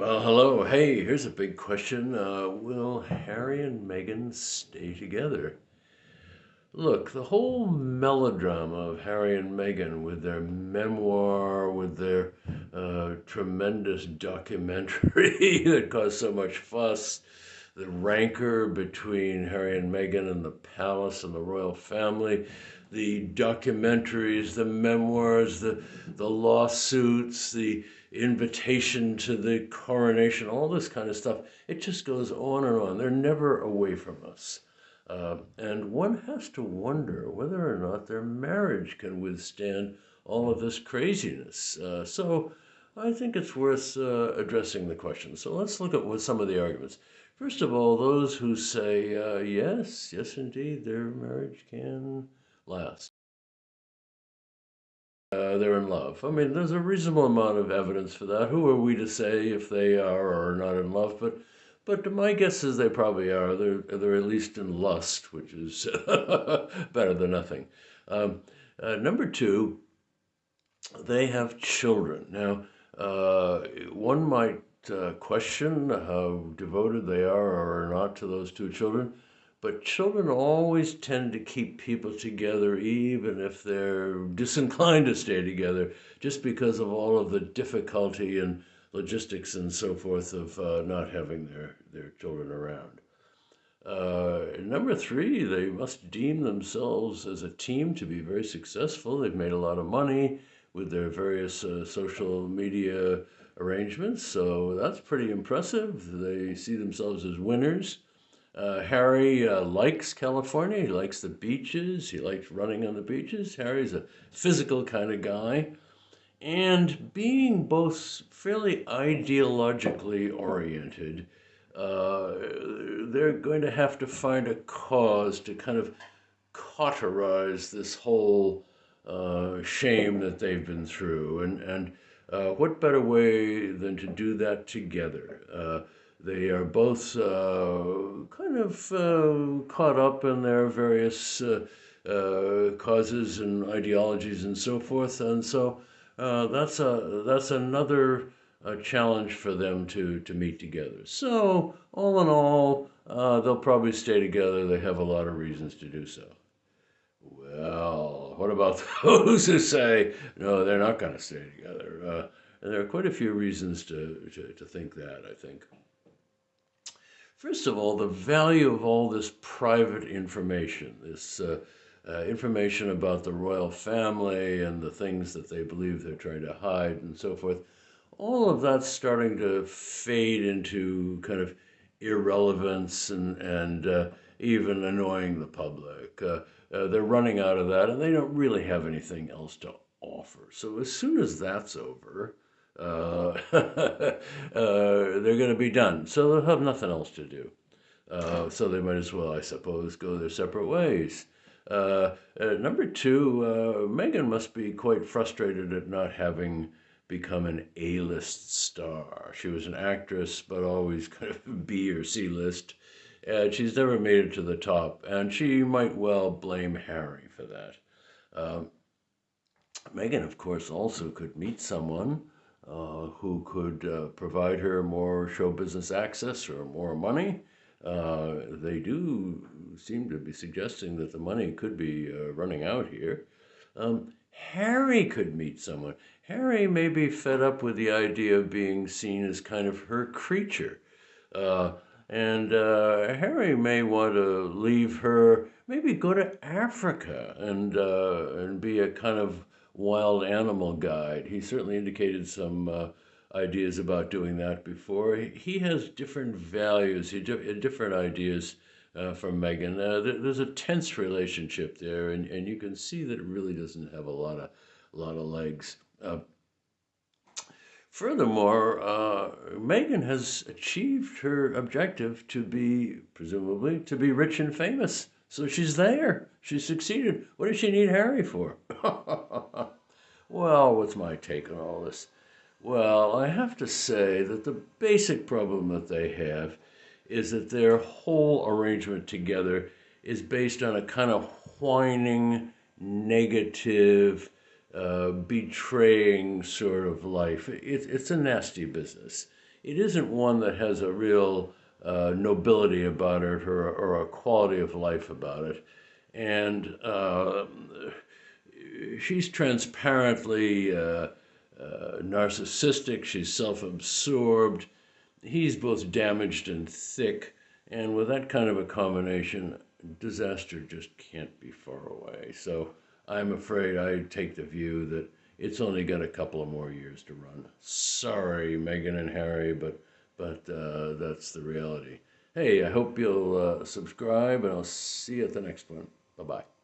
Well, hello. Hey, here's a big question. Uh, will Harry and Meghan stay together? Look, the whole melodrama of Harry and Meghan with their memoir, with their uh, tremendous documentary that caused so much fuss, the rancor between Harry and Meghan and the palace and the royal family, the documentaries, the memoirs, the, the lawsuits, the invitation to the coronation, all this kind of stuff. It just goes on and on. They're never away from us. Uh, and one has to wonder whether or not their marriage can withstand all of this craziness. Uh, so I think it's worth uh, addressing the question. So let's look at what some of the arguments. First of all, those who say, uh, yes, yes, indeed, their marriage can last. Uh, they're in love. I mean, there's a reasonable amount of evidence for that. Who are we to say if they are or are not in love? But, but my guess is they probably are. They're they're at least in lust, which is better than nothing. Um, uh, number two, they have children. Now, uh, one might uh, question how devoted they are or are not to those two children. But children always tend to keep people together, even if they're disinclined to stay together, just because of all of the difficulty and logistics and so forth of uh, not having their, their children around. Uh, number three, they must deem themselves as a team to be very successful. They've made a lot of money with their various uh, social media arrangements, so that's pretty impressive. They see themselves as winners. Uh, Harry uh, likes California. He likes the beaches. He likes running on the beaches. Harry's a physical kind of guy. And being both fairly ideologically oriented, uh, they're going to have to find a cause to kind of cauterize this whole uh, shame that they've been through. And, and uh, what better way than to do that together? Uh, they are both uh, kind of uh, caught up in their various uh, causes and ideologies and so forth, and so uh, that's a that's another challenge for them to to meet together. So all in all, they'll probably stay together. They have a lot of reasons to do so. Well, what about those who say no, they're not going to stay together? and there are quite a few reasons to, to, to think that, I think. First of all, the value of all this private information, this uh, uh, information about the royal family and the things that they believe they're trying to hide and so forth, all of that's starting to fade into kind of irrelevance and, and uh, even annoying the public. Uh, they're running out of that and they don't really have anything else to offer. So as soon as that's over, uh, uh, they're going to be done. So they'll have nothing else to do. Uh, so they might as well, I suppose, go their separate ways. Uh, uh, number two, Meghan must be quite frustrated at not having become an A-list star. She was an actress, but always kind of B or C list. And she's never made it to the top, and she might well blame Harry for that. Um, Meghan, of course, also could meet someone uh, who could uh, provide her more show business access or more money. Uh, they do seem to be suggesting that the money could be uh, running out here. Um, Harry could meet someone. Harry may be fed up with the idea of being seen as kind of her creature. Uh, and uh, Harry may want to leave her, maybe go to Africa and, and be a kind of wild animal guide. He certainly indicated some uh, ideas about doing that before. He has different values, he different ideas uh, from Meghan. Uh, there's a tense relationship there, and, and you can see that it really doesn't have a lot of a lot of legs. Furthermore, uh, Meghan has achieved her objective to be, presumably, to be rich and famous. So she's there. She succeeded. What does she need Harry for? well, what's my take on all this? Well, I have to say that the basic problem that they have is that their whole arrangement together is based on a kind of whining, negative, uh, betraying sort of life. It, it's a nasty business. it isn't one that has a real uh, nobility about it or, or a quality of life about it. And uh, she's transparently uh, uh narcissistic, she's self absorbed. He's both damaged and thick. And with that kind of a combination, disaster just can't be far away. So I'm afraid I take the view that it's only got a couple of more years to run. Sorry, Meghan and Harry, but but uh, that's the reality. Hey, I hope you'll uh, subscribe, and I'll see you at the next one. Bye bye.